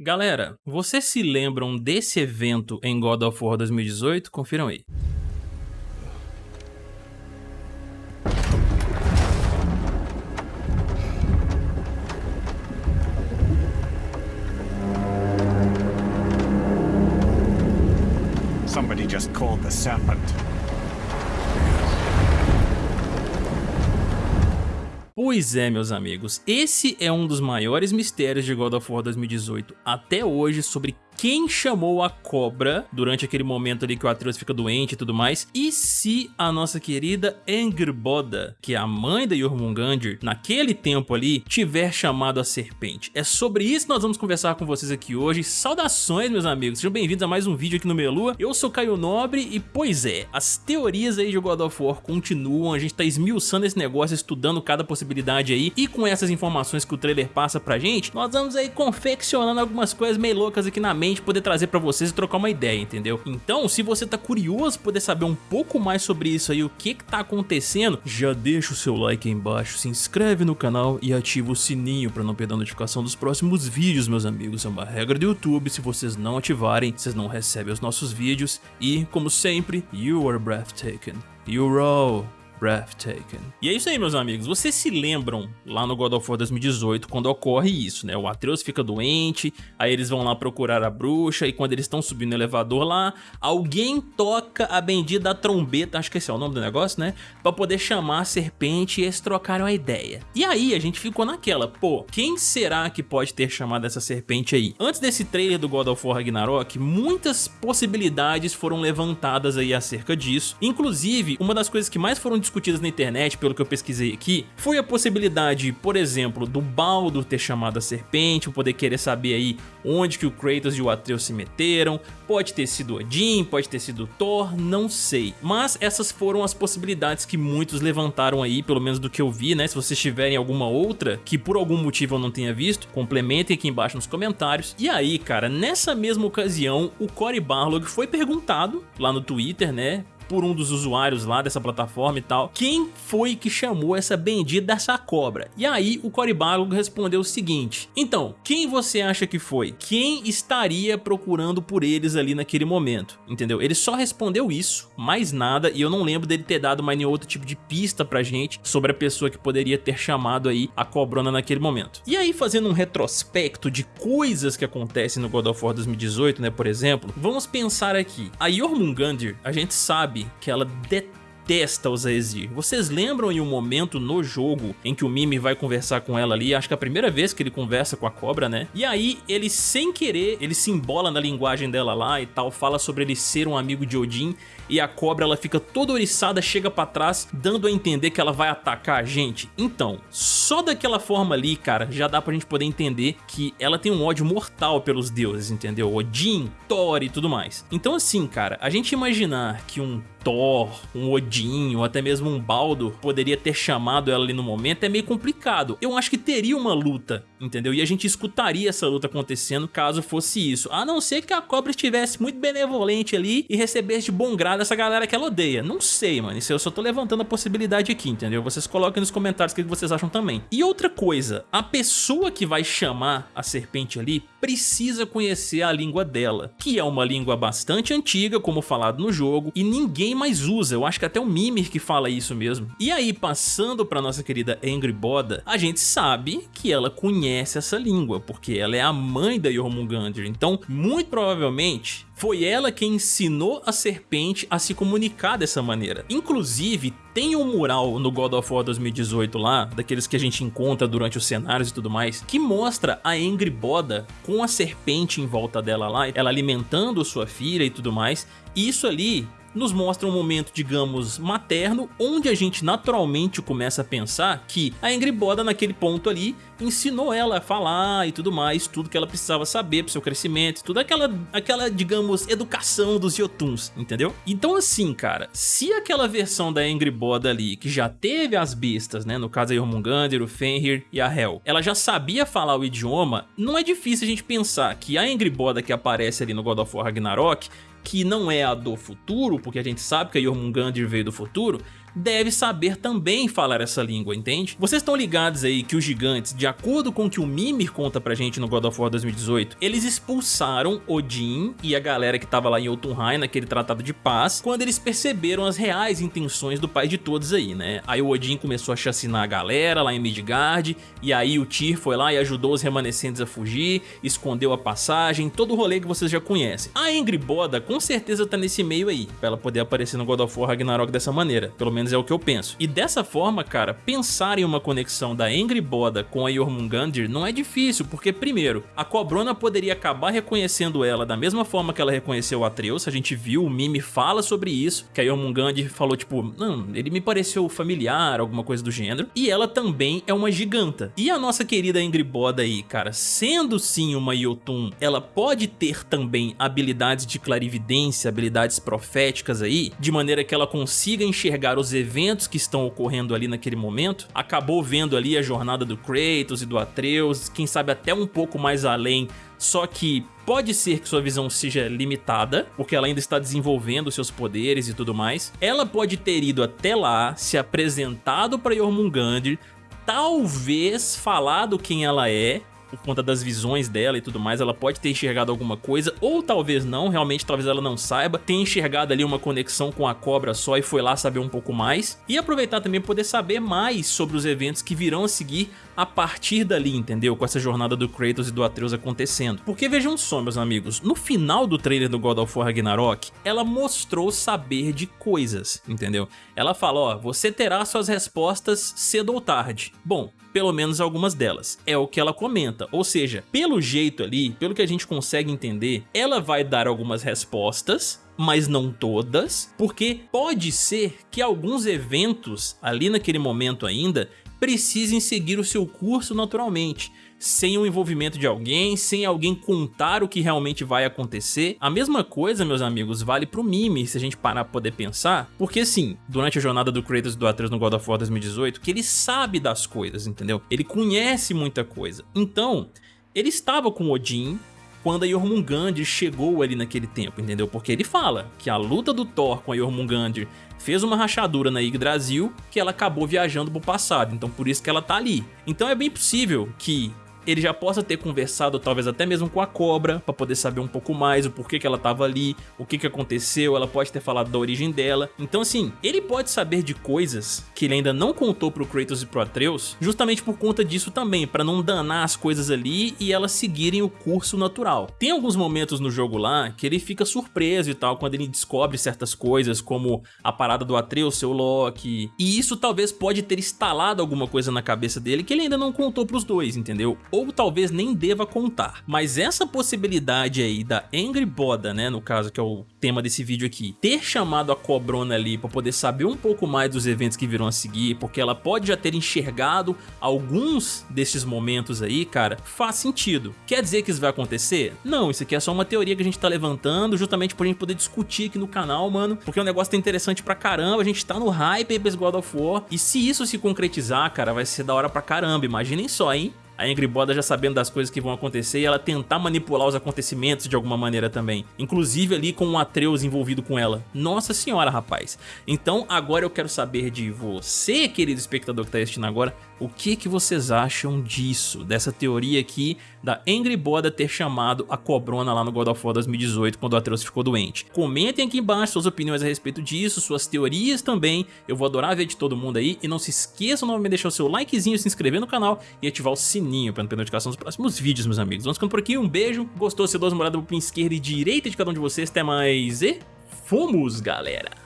Galera, vocês se lembram desse evento em God of War 2018? Confiram aí. Somebody just called the serpent. Pois é, meus amigos, esse é um dos maiores mistérios de God of War 2018 até hoje sobre quem chamou a cobra durante aquele momento ali que o Atreus fica doente e tudo mais, e se a nossa querida Angrboda, que é a mãe da Jormungandr, naquele tempo ali, tiver chamado a serpente. É sobre isso que nós vamos conversar com vocês aqui hoje. Saudações, meus amigos, sejam bem-vindos a mais um vídeo aqui no Melua. Eu sou Caio Nobre e, pois é, as teorias aí de God of War continuam, a gente tá esmiuçando esse negócio, estudando cada possibilidade aí, e com essas informações que o trailer passa pra gente, nós vamos aí confeccionando algumas coisas meio loucas aqui na mente poder trazer pra vocês e trocar uma ideia, entendeu? Então, se você tá curioso poder saber um pouco mais sobre isso aí, o que que tá acontecendo, já deixa o seu like aí embaixo, se inscreve no canal e ativa o sininho pra não perder a notificação dos próximos vídeos, meus amigos. É uma regra do YouTube, se vocês não ativarem, vocês não recebem os nossos vídeos. E, como sempre, you are breathtaking. You're E é isso aí, meus amigos. Vocês se lembram lá no God of War 2018 quando ocorre isso, né? O Atreus fica doente, aí eles vão lá procurar a bruxa e quando eles estão subindo no elevador lá, alguém toca a bendita trombeta, acho que esse é o nome do negócio, né? Pra poder chamar a serpente e eles trocaram a ideia. E aí a gente ficou naquela, pô, quem será que pode ter chamado essa serpente aí? Antes desse trailer do God of War Ragnarok, muitas possibilidades foram levantadas aí acerca disso. Inclusive, uma das coisas que mais foram discutidas discutidas na internet, pelo que eu pesquisei aqui, foi a possibilidade, por exemplo, do Baldo ter chamado a serpente, poder querer saber aí onde que o Kratos e o Atreus se meteram, pode ter sido Odin, pode ter sido Thor, não sei. Mas essas foram as possibilidades que muitos levantaram aí, pelo menos do que eu vi, né? Se vocês tiverem alguma outra que por algum motivo eu não tenha visto, complementem aqui embaixo nos comentários. E aí, cara, nessa mesma ocasião, o Cory Barlog foi perguntado lá no Twitter, né? Por um dos usuários lá dessa plataforma e tal, quem foi que chamou essa bendita dessa cobra? E aí o Cory Barlog respondeu o seguinte, então, quem você acha que foi? Quem estaria procurando por eles ali naquele momento? Entendeu? Ele só respondeu isso, mais nada, e eu não lembro dele ter dado mais nenhum outro tipo de pista pra gente sobre a pessoa que poderia ter chamado aí a cobrona naquele momento. E aí fazendo um retrospecto de coisas que acontecem no God of War 2018, né, por exemplo, vamos pensar aqui, a Jormungandr, a gente sabe que ela detesta os Aesir. Vocês lembram em um momento no jogo em que o Mimi vai conversar com ela ali, acho que é a primeira vez que ele conversa com a cobra, né? E aí ele sem querer, ele se embola na linguagem dela lá e tal, fala sobre ele ser um amigo de Odin e a cobra ela fica toda oriçada, chega pra trás, dando a entender que ela vai atacar a gente. Então, só daquela forma ali, cara, já dá pra gente poder entender que ela tem um ódio mortal pelos deuses, entendeu? Odin, Thor e tudo mais. Então assim, cara, a gente imaginar que um Thor, um Odin ou até mesmo um Baldo poderia ter chamado ela ali no momento é meio complicado. Eu acho que teria uma luta, entendeu? E a gente escutaria essa luta acontecendo caso fosse isso. A não ser que a cobra estivesse muito benevolente ali e recebesse de bom grado essa galera que ela odeia. Não sei, mano. Isso eu só tô levantando a possibilidade aqui, entendeu? Vocês coloquem nos comentários o que vocês acham também. E outra coisa, a pessoa que vai chamar a serpente ali precisa conhecer a língua dela, que é uma língua bastante antiga, como falado no jogo, e ninguém mais usa, eu acho que até o Mimir que fala isso mesmo. E aí, passando pra nossa querida Angry Boda, a gente sabe que ela conhece essa língua, porque ela é a mãe da Jormungandr, então muito provavelmente foi ela quem ensinou a serpente a se comunicar dessa maneira. Inclusive, tem um mural no God of War 2018 lá, daqueles que a gente encontra durante os cenários e tudo mais, que mostra a Angry Boda com a serpente em volta dela lá, ela alimentando sua filha e tudo mais. E isso ali nos mostra um momento, digamos, materno, onde a gente naturalmente começa a pensar que a Angry Boda naquele ponto ali ensinou ela a falar e tudo mais, tudo que ela precisava saber pro seu crescimento, tudo aquela, aquela digamos, educação dos Yotuns, entendeu? Então assim, cara, se aquela versão da Angry Boda ali, que já teve as bestas, né, no caso a Jormungandr, o Fenrir e a Hel, ela já sabia falar o idioma, não é difícil a gente pensar que a Angry Boda que aparece ali no God of War Ragnarok que não é a do futuro, porque a gente sabe que a Jormungandr veio do futuro, deve saber também falar essa língua, entende? Vocês estão ligados aí que os gigantes, de acordo com o que o Mimir conta pra gente no God of War 2018, eles expulsaram Odin e a galera que tava lá em Jotunheim, naquele tratado de paz, quando eles perceberam as reais intenções do pai de todos aí, né? Aí o Odin começou a chacinar a galera lá em Midgard, e aí o Tyr foi lá e ajudou os remanescentes a fugir, escondeu a passagem, todo o rolê que vocês já conhecem. A Ingrid Boda com certeza tá nesse meio aí, pra ela poder aparecer no God of War Ragnarok dessa maneira, pelo menos é o que eu penso. E dessa forma, cara, pensar em uma conexão da Ingrid Boda com a Jormungandr não é difícil, porque primeiro, a Cobrona poderia acabar reconhecendo ela da mesma forma que ela reconheceu o Atreus, a gente viu, o Mimi fala sobre isso, que a Jormungandr falou tipo, não, ele me pareceu familiar, alguma coisa do gênero, e ela também é uma giganta. E a nossa querida Ingrid Boda aí, cara, sendo sim uma Jotun, ela pode ter também habilidades de clarividência, habilidades proféticas aí, de maneira que ela consiga enxergar os eventos que estão ocorrendo ali naquele momento, acabou vendo ali a jornada do Kratos e do Atreus, quem sabe até um pouco mais além só que pode ser que sua visão seja limitada, porque ela ainda está desenvolvendo seus poderes e tudo mais. Ela pode ter ido até lá, se apresentado para Jormungandr, talvez falado quem ela é, por conta das visões dela e tudo mais, ela pode ter enxergado alguma coisa, ou talvez não, realmente talvez ela não saiba, tenha enxergado ali uma conexão com a cobra só e foi lá saber um pouco mais, e aproveitar também poder saber mais sobre os eventos que virão a seguir a partir dali, entendeu? Com essa jornada do Kratos e do Atreus acontecendo. Porque vejam só, meus amigos, no final do trailer do God of War Ragnarok, ela mostrou saber de coisas, entendeu? Ela fala, ó, você terá suas respostas cedo ou tarde. Bom, pelo menos algumas delas. É o que ela comenta, ou seja, pelo jeito ali, pelo que a gente consegue entender, ela vai dar algumas respostas, mas não todas, porque pode ser que alguns eventos ali naquele momento ainda precisem seguir o seu curso naturalmente sem o envolvimento de alguém, sem alguém contar o que realmente vai acontecer. A mesma coisa, meus amigos, vale pro Mimi, se a gente parar pra poder pensar, porque assim, durante a jornada do Kratos e do Atreus no God of War 2018, que ele sabe das coisas, entendeu? Ele conhece muita coisa. Então, ele estava com Odin, quando a Jormungandr chegou ali naquele tempo, entendeu? Porque ele fala que a luta do Thor com a Jormungandr fez uma rachadura na Yggdrasil que ela acabou viajando pro passado, então por isso que ela tá ali. Então é bem possível que ele já possa ter conversado talvez até mesmo com a cobra para poder saber um pouco mais o porquê que ela estava ali, o que que aconteceu, ela pode ter falado da origem dela. Então assim, ele pode saber de coisas que ele ainda não contou pro Kratos e pro Atreus, justamente por conta disso também, para não danar as coisas ali e elas seguirem o curso natural. Tem alguns momentos no jogo lá que ele fica surpreso e tal quando ele descobre certas coisas, como a parada do Atreus, seu Loki, e isso talvez pode ter instalado alguma coisa na cabeça dele que ele ainda não contou pros dois, entendeu? Ou talvez nem deva contar. Mas essa possibilidade aí da Angry Boda, né, no caso que é o tema desse vídeo aqui, ter chamado a Cobrona ali para poder saber um pouco mais dos eventos que virão a seguir, porque ela pode já ter enxergado alguns desses momentos aí, cara, faz sentido. Quer dizer que isso vai acontecer? Não, isso aqui é só uma teoria que a gente tá levantando justamente pra gente poder discutir aqui no canal, mano, porque o negócio tá interessante pra caramba, a gente tá no hype aí pra God of War, e se isso se concretizar, cara, vai ser da hora pra caramba, imaginem só, hein? A Ingrid Boda já sabendo das coisas que vão acontecer e ela tentar manipular os acontecimentos de alguma maneira também. Inclusive ali com o Atreus envolvido com ela. Nossa senhora, rapaz. Então agora eu quero saber de você, querido espectador que está assistindo agora, o que, que vocês acham disso? Dessa teoria aqui da Angry Boda ter chamado a Cobrona lá no God of War 2018 quando o Atreus ficou doente. Comentem aqui embaixo suas opiniões a respeito disso, suas teorias também. Eu vou adorar ver de todo mundo aí. E não se esqueçam novamente de deixar o seu likezinho, se inscrever no canal e ativar o sininho para não perder notificação dos próximos vídeos, meus amigos. Vamos ficando por aqui, um beijo. Gostou? Se dá uma olhada pro esquerda e direita de cada um de vocês. Até mais e fomos, galera!